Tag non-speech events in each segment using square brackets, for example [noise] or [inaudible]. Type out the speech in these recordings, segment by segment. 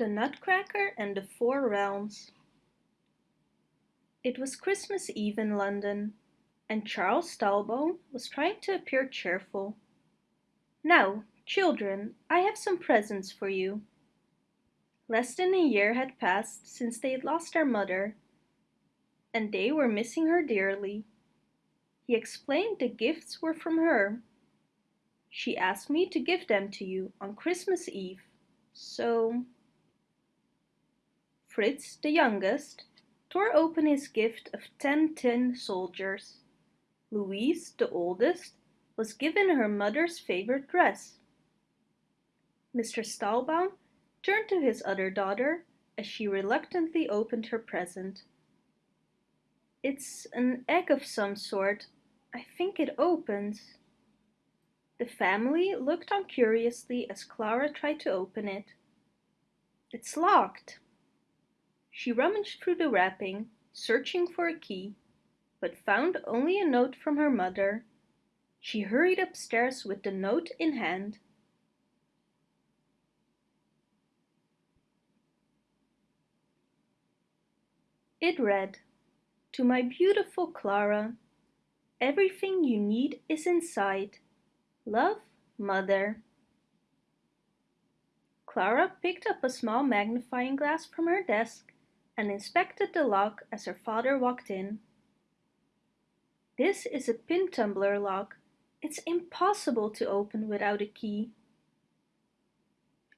The Nutcracker and the Four Realms It was Christmas Eve in London, and Charles Talbot was trying to appear cheerful. Now, children, I have some presents for you. Less than a year had passed since they had lost their mother, and they were missing her dearly. He explained the gifts were from her. She asked me to give them to you on Christmas Eve, so... Fritz, the youngest, tore open his gift of ten tin soldiers. Louise, the oldest, was given her mother's favorite dress. Mr. Stahlbaum turned to his other daughter as she reluctantly opened her present. It's an egg of some sort. I think it opens. The family looked on curiously as Clara tried to open it. It's locked. She rummaged through the wrapping, searching for a key, but found only a note from her mother. She hurried upstairs with the note in hand. It read, To my beautiful Clara, Everything you need is inside. Love, Mother. Clara picked up a small magnifying glass from her desk and inspected the lock as her father walked in. This is a pin tumbler lock. It's impossible to open without a key.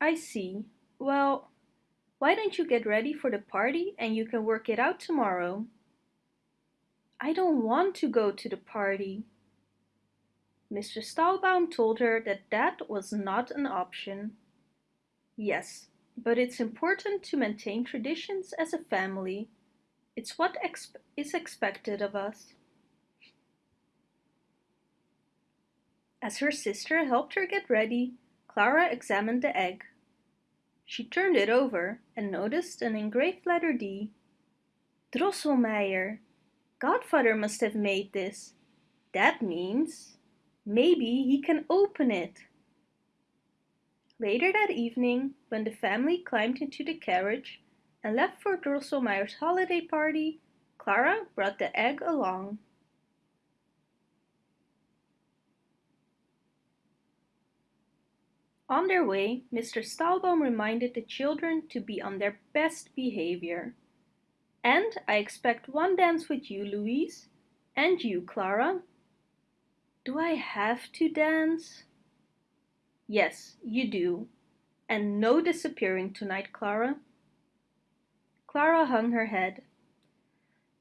I see. Well, why don't you get ready for the party and you can work it out tomorrow? I don't want to go to the party. Mr. Stahlbaum told her that that was not an option. Yes, but it's important to maintain traditions as a family. It's what exp is expected of us. As her sister helped her get ready, Clara examined the egg. She turned it over and noticed an engraved letter D. Drosselmeyer. Godfather must have made this. That means maybe he can open it. Later that evening, when the family climbed into the carriage and left for Drosselmeyer's holiday party, Clara brought the egg along. On their way, Mr. Stahlbaum reminded the children to be on their best behavior. And I expect one dance with you, Louise. And you, Clara. Do I have to dance? Yes, you do. And no disappearing tonight, Clara. Clara hung her head.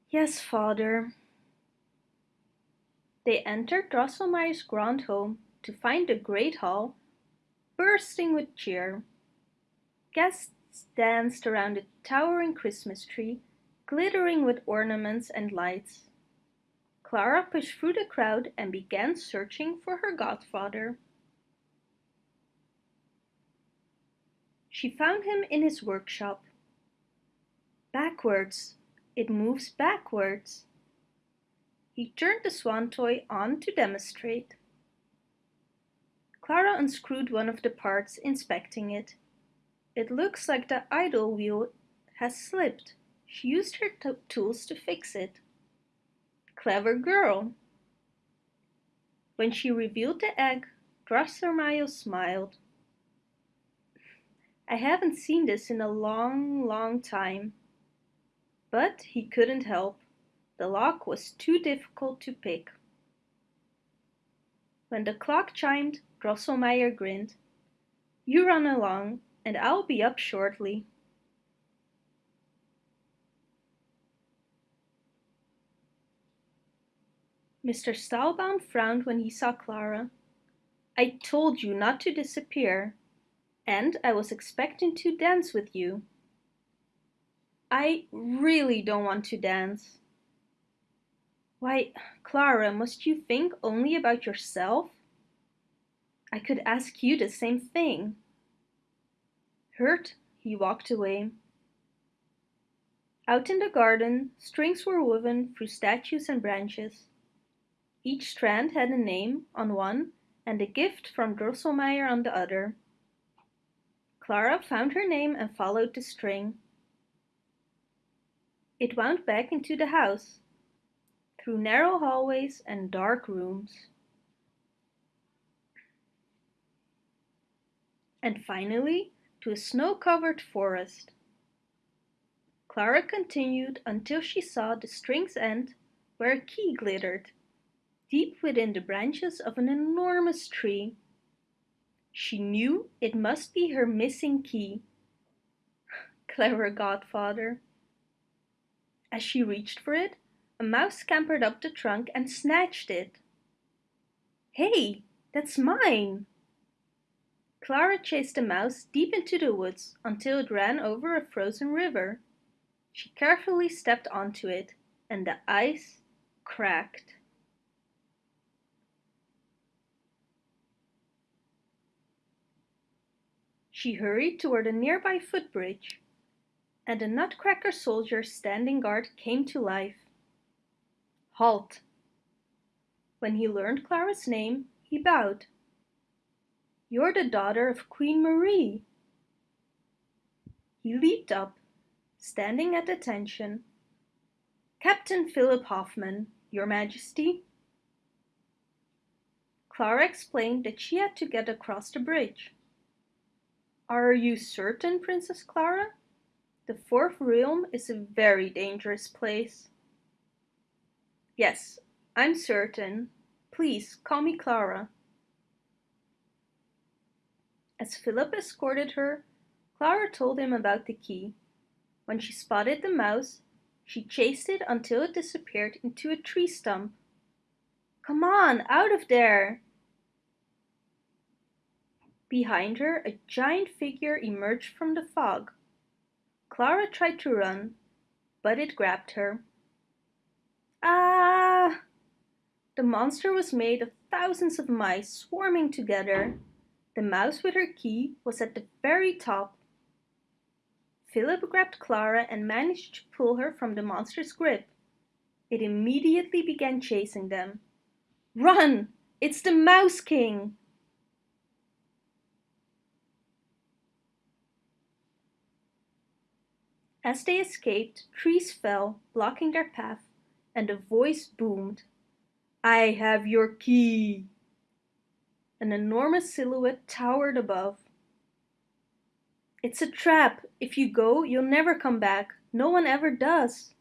Yes, father. They entered Drosselmeyer's grand home to find the great hall bursting with cheer. Guests danced around the towering Christmas tree, glittering with ornaments and lights. Clara pushed through the crowd and began searching for her godfather. She found him in his workshop. Backwards. It moves backwards. He turned the swan toy on to demonstrate. Clara unscrewed one of the parts, inspecting it. It looks like the idle wheel has slipped. She used her tools to fix it. Clever girl. When she revealed the egg, Drosselmeyer smiled. I haven't seen this in a long, long time. But he couldn't help. The lock was too difficult to pick. When the clock chimed, Drosselmeyer grinned. You run along, and I'll be up shortly. Mr. Stahlbaum frowned when he saw Clara. I told you not to disappear, and I was expecting to dance with you. I really don't want to dance. Why, Clara, must you think only about yourself? I could ask you the same thing. Hurt, he walked away. Out in the garden, strings were woven through statues and branches. Each strand had a name on one and a gift from Drosselmeyer on the other. Clara found her name and followed the string. It wound back into the house, through narrow hallways and dark rooms. And finally to a snow-covered forest. Clara continued until she saw the string's end where a key glittered, deep within the branches of an enormous tree. She knew it must be her missing key. [sighs] Clever godfather. As she reached for it, a mouse scampered up the trunk and snatched it. Hey, that's mine! Clara chased the mouse deep into the woods until it ran over a frozen river. She carefully stepped onto it, and the ice cracked. She hurried toward a nearby footbridge, and a nutcracker soldier standing guard came to life. Halt! When he learned Clara's name, he bowed. You're the daughter of Queen Marie. He leaped up, standing at attention. Captain Philip Hoffman, Your Majesty. Clara explained that she had to get across the bridge. Are you certain, Princess Clara? The fourth realm is a very dangerous place. Yes, I'm certain. Please, call me Clara. As Philip escorted her, Clara told him about the key. When she spotted the mouse, she chased it until it disappeared into a tree stump. Come on, out of there! Behind her, a giant figure emerged from the fog. Clara tried to run, but it grabbed her. Ah! The monster was made of thousands of mice swarming together. The mouse with her key was at the very top. Philip grabbed Clara and managed to pull her from the monster's grip. It immediately began chasing them. Run! It's the Mouse King! As they escaped, trees fell, blocking their path, and a voice boomed. I have your key! An enormous silhouette towered above. It's a trap. If you go, you'll never come back. No one ever does.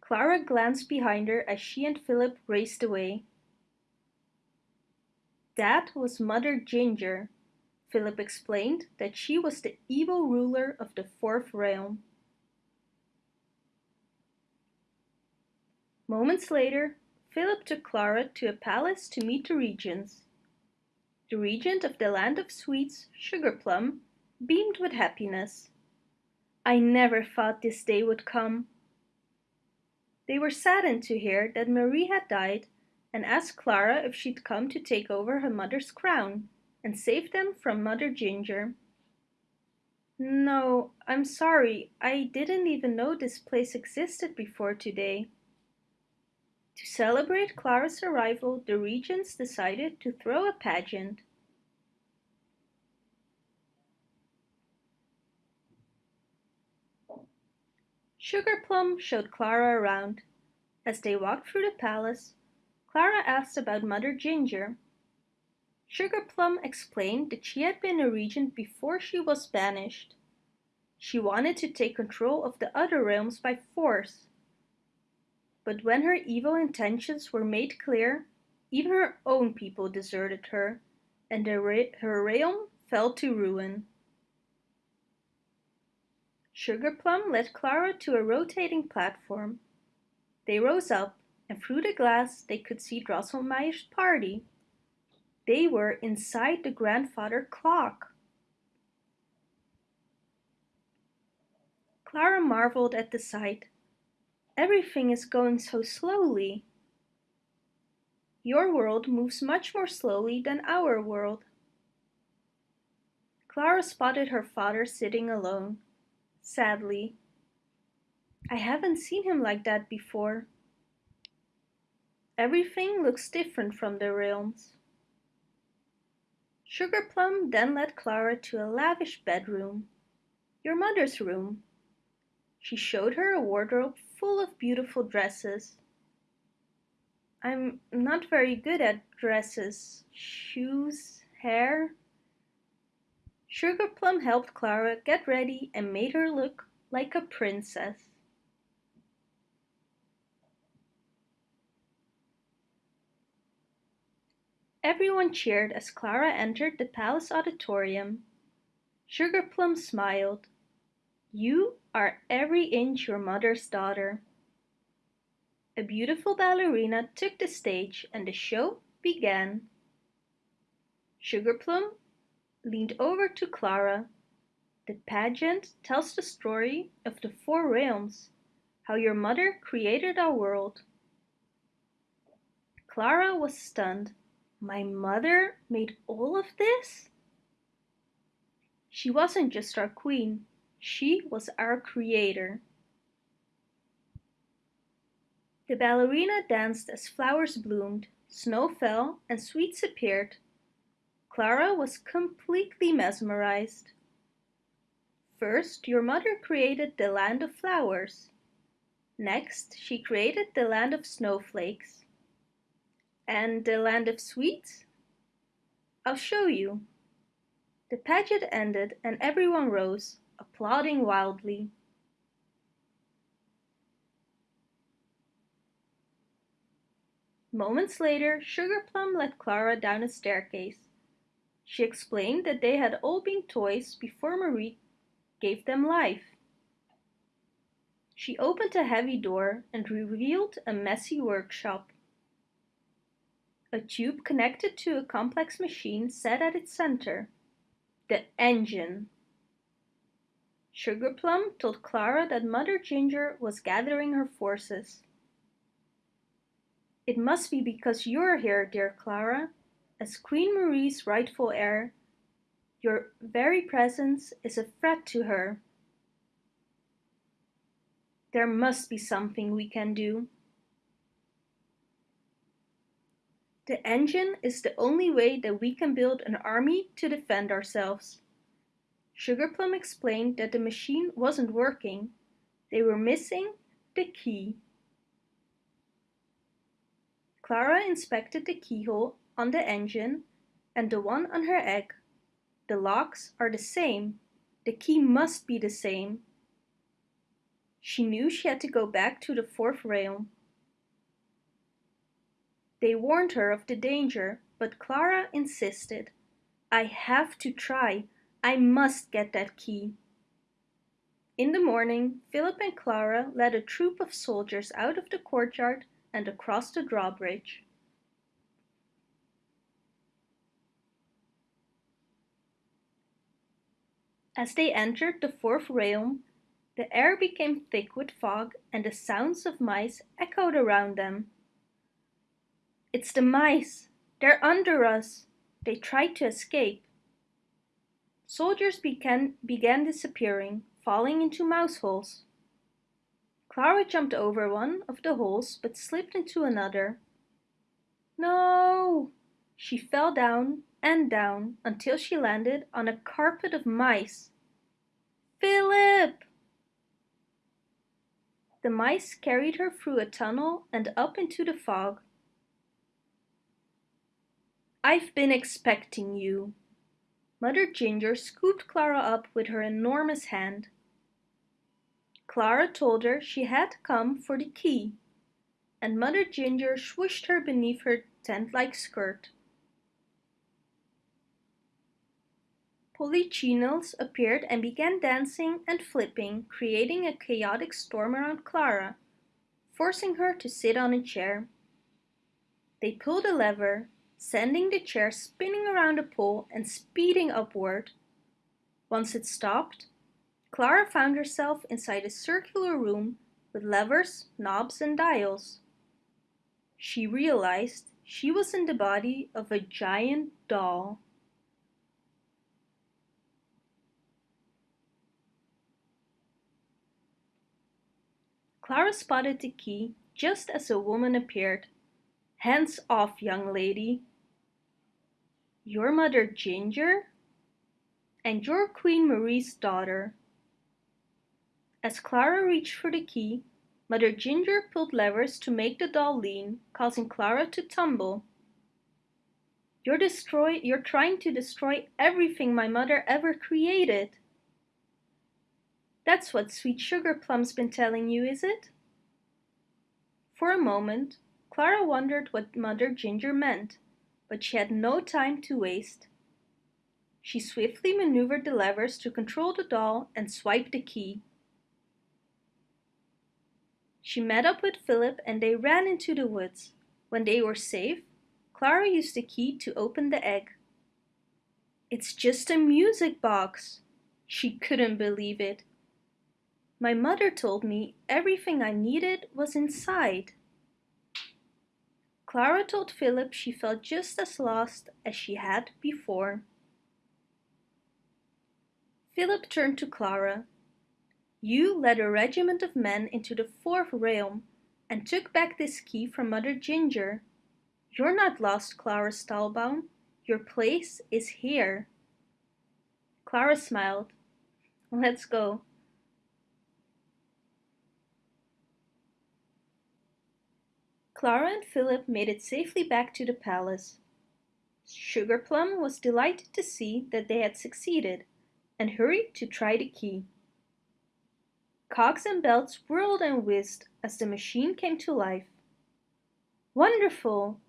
Clara glanced behind her as she and Philip raced away. That was Mother Ginger. Philip explained that she was the evil ruler of the fourth realm. Moments later, Philip took Clara to a palace to meet the regents. The regent of the land of sweets, Sugarplum, beamed with happiness. I never thought this day would come. They were saddened to hear that Marie had died and asked Clara if she'd come to take over her mother's crown and save them from Mother Ginger. No, I'm sorry, I didn't even know this place existed before today. To celebrate Clara's arrival, the regents decided to throw a pageant. Sugarplum showed Clara around. As they walked through the palace, Clara asked about Mother Ginger. Sugarplum explained that she had been a regent before she was banished. She wanted to take control of the other realms by force. But when her evil intentions were made clear, even her own people deserted her, and her realm fell to ruin. Sugar Plum led Clara to a rotating platform. They rose up, and through the glass they could see Drosselmeyer's party. They were inside the grandfather clock. Clara marveled at the sight. Everything is going so slowly. Your world moves much more slowly than our world. Clara spotted her father sitting alone, sadly. I haven't seen him like that before. Everything looks different from the realms. Sugar Plum then led Clara to a lavish bedroom, your mother's room. She showed her a wardrobe full of beautiful dresses. I'm not very good at dresses, shoes, hair. Sugar Plum helped Clara get ready and made her look like a princess. Everyone cheered as Clara entered the palace auditorium. Sugar Plum smiled. You are every inch your mother's daughter. A beautiful ballerina took the stage and the show began. Sugar Plum leaned over to Clara. The pageant tells the story of the four realms, how your mother created our world. Clara was stunned. My mother made all of this? She wasn't just our queen, she was our creator. The ballerina danced as flowers bloomed, snow fell, and sweets appeared. Clara was completely mesmerized. First, your mother created the land of flowers. Next, she created the land of snowflakes. And the land of sweets? I'll show you. The pageant ended and everyone rose, applauding wildly. Moments later, Sugar Plum led Clara down a staircase. She explained that they had all been toys before Marie gave them life. She opened a heavy door and revealed a messy workshop. A tube connected to a complex machine set at its center. The engine. Sugar Plum told Clara that Mother Ginger was gathering her forces. It must be because you're here, dear Clara. As Queen Marie's rightful heir, your very presence is a threat to her. There must be something we can do. The engine is the only way that we can build an army to defend ourselves. Sugarplum explained that the machine wasn't working. They were missing the key. Clara inspected the keyhole on the engine and the one on her egg. The locks are the same. The key must be the same. She knew she had to go back to the fourth realm. They warned her of the danger, but Clara insisted. I have to try. I must get that key. In the morning, Philip and Clara led a troop of soldiers out of the courtyard and across the drawbridge. As they entered the fourth realm, the air became thick with fog and the sounds of mice echoed around them. It's the mice! They're under us! They tried to escape. Soldiers began, began disappearing, falling into mouse holes. Clara jumped over one of the holes but slipped into another. No! She fell down and down until she landed on a carpet of mice. Philip! The mice carried her through a tunnel and up into the fog. I've been expecting you. Mother Ginger scooped Clara up with her enormous hand. Clara told her she had come for the key, and Mother Ginger swished her beneath her tent-like skirt. Polichinelles appeared and began dancing and flipping, creating a chaotic storm around Clara, forcing her to sit on a chair. They pulled a lever, sending the chair spinning around the pole and speeding upward. Once it stopped, Clara found herself inside a circular room with levers, knobs and dials. She realized she was in the body of a giant doll. Clara spotted the key just as a woman appeared. Hands off, young lady, You're mother Ginger? And you're Queen Marie's daughter. As Clara reached for the key, Mother Ginger pulled levers to make the doll lean, causing Clara to tumble. You're destroy you're trying to destroy everything my mother ever created. That's what Sweet Sugar Plum's been telling you, is it? For a moment, Clara wondered what Mother Ginger meant, but she had no time to waste. She swiftly maneuvered the levers to control the doll and swiped the key. She met up with Philip and they ran into the woods. When they were safe, Clara used the key to open the egg. It's just a music box. She couldn't believe it. My mother told me everything I needed was inside. Clara told Philip she felt just as lost as she had before. Philip turned to Clara. You led a regiment of men into the fourth realm and took back this key from Mother Ginger. You're not lost, Clara Stahlbaum. Your place is here. Clara smiled. Let's go. Clara and Philip made it safely back to the palace. Sugarplum was delighted to see that they had succeeded and hurried to try the key. Cogs and belts whirled and whizzed as the machine came to life. Wonderful!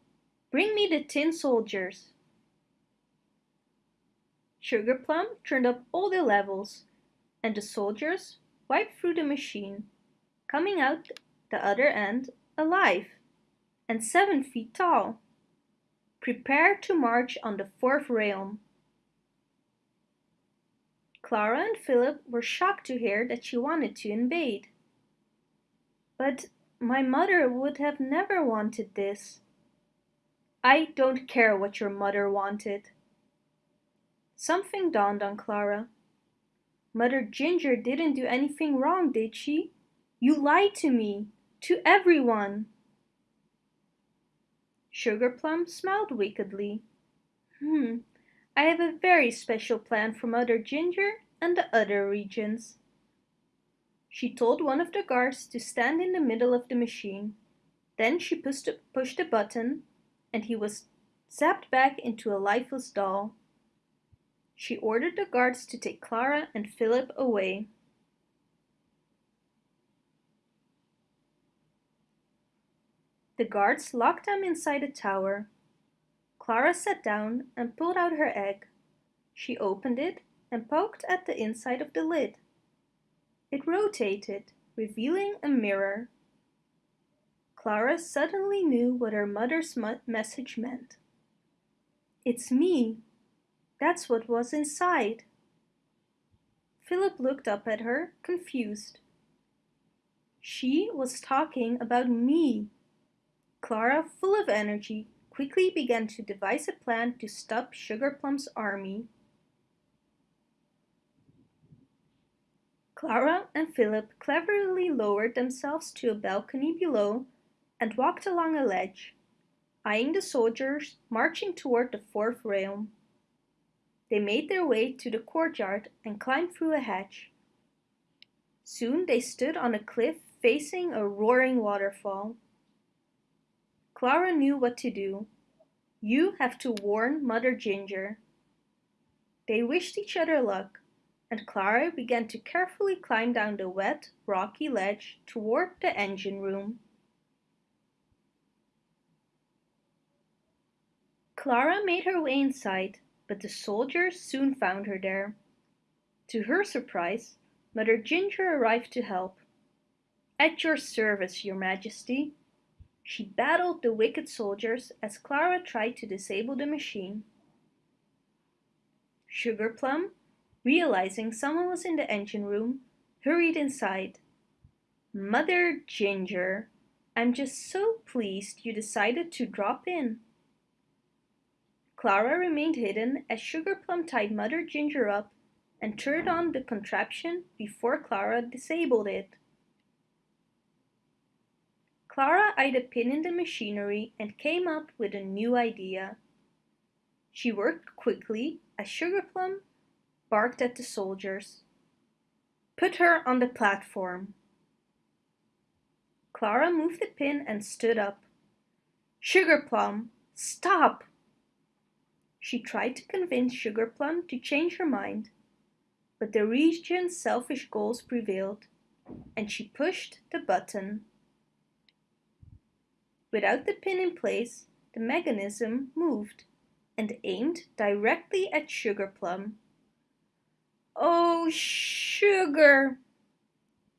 Bring me the tin soldiers. Sugarplum turned up all the levels, and the soldiers wiped through the machine, coming out the other end alive and seven feet tall. Prepare to march on the fourth realm. Clara and Philip were shocked to hear that she wanted to invade. But my mother would have never wanted this. I don't care what your mother wanted. Something dawned on Clara. Mother Ginger didn't do anything wrong, did she? You lied to me, to everyone. Sugarplum smiled wickedly. Hmm, I have a very special plan for Mother Ginger and the other regions. She told one of the guards to stand in the middle of the machine. Then she pushed a, pushed a button and he was zapped back into a lifeless doll. She ordered the guards to take Clara and Philip away. The guards locked them inside a tower. Clara sat down and pulled out her egg. She opened it and poked at the inside of the lid. It rotated, revealing a mirror. Clara suddenly knew what her mother's message meant. It's me. That's what was inside. Philip looked up at her, confused. She was talking about me. Clara, full of energy, quickly began to devise a plan to stop Sugarplum's army. Clara and Philip cleverly lowered themselves to a balcony below and walked along a ledge, eyeing the soldiers marching toward the fourth realm. They made their way to the courtyard and climbed through a hatch. Soon they stood on a cliff facing a roaring waterfall. Clara knew what to do. You have to warn Mother Ginger. They wished each other luck, and Clara began to carefully climb down the wet, rocky ledge toward the engine room. Clara made her way inside, but the soldiers soon found her there. To her surprise, Mother Ginger arrived to help. At your service, your majesty. She battled the wicked soldiers as Clara tried to disable the machine. Sugarplum, realizing someone was in the engine room, hurried inside. Mother Ginger, I'm just so pleased you decided to drop in. Clara remained hidden as Sugarplum tied Mother Ginger up and turned on the contraption before Clara disabled it. Clara eyed a pin in the machinery and came up with a new idea. She worked quickly as Sugarplum barked at the soldiers. Put her on the platform. Clara moved the pin and stood up. Sugarplum, stop! She tried to convince Sugarplum to change her mind, but the regent's selfish goals prevailed, and she pushed the button. Without the pin in place, the mechanism moved and aimed directly at Sugar Plum. Oh, Sugar!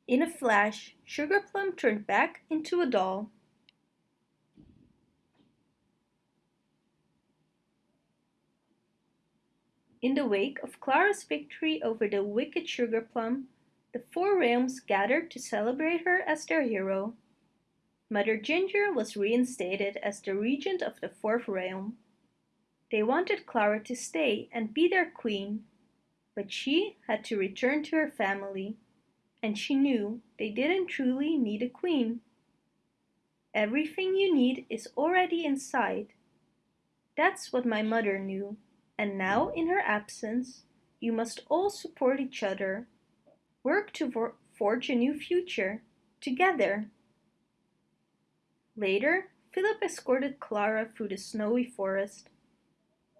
In a flash, Sugar Plum turned back into a doll. In the wake of Clara's victory over the wicked Sugar Plum, the four realms gathered to celebrate her as their hero. Mother Ginger was reinstated as the regent of the fourth realm. They wanted Clara to stay and be their queen, but she had to return to her family, and she knew they didn't truly need a queen. Everything you need is already inside. That's what my mother knew. And now, in her absence, you must all support each other. Work to forge a new future, together. Later, Philip escorted Clara through the snowy forest.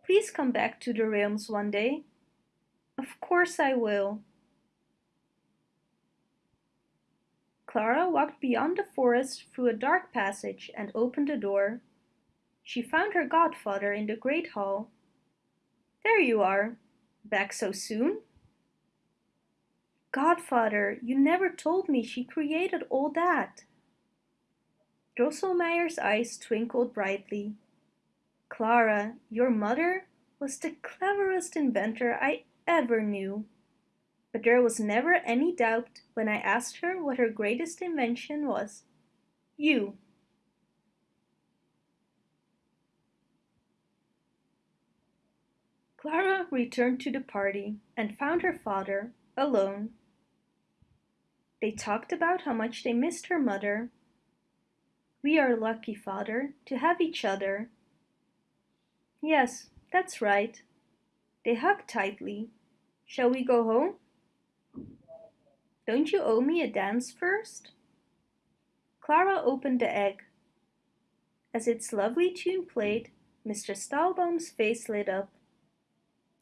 Please come back to the realms one day. Of course I will. Clara walked beyond the forest through a dark passage and opened a door. She found her godfather in the great hall. There you are. Back so soon? Godfather, you never told me she created all that. Drosselmeyer's eyes twinkled brightly. Clara, your mother was the cleverest inventor I ever knew. But there was never any doubt when I asked her what her greatest invention was. You. Clara returned to the party and found her father alone. They talked about how much they missed her mother. We are lucky, father, to have each other. Yes, that's right. They hugged tightly. Shall we go home? Don't you owe me a dance first? Clara opened the egg. As its lovely tune played, Mr. Stahlbaum's face lit up.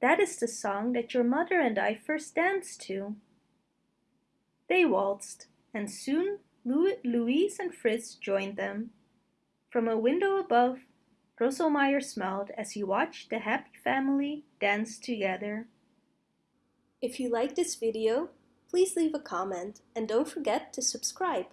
That is the song that your mother and I first danced to. They waltzed, and soon Louise and Fritz joined them. From a window above, Drosselmeyer smiled as he watched the happy family dance together. If you like this video, please leave a comment and don't forget to subscribe.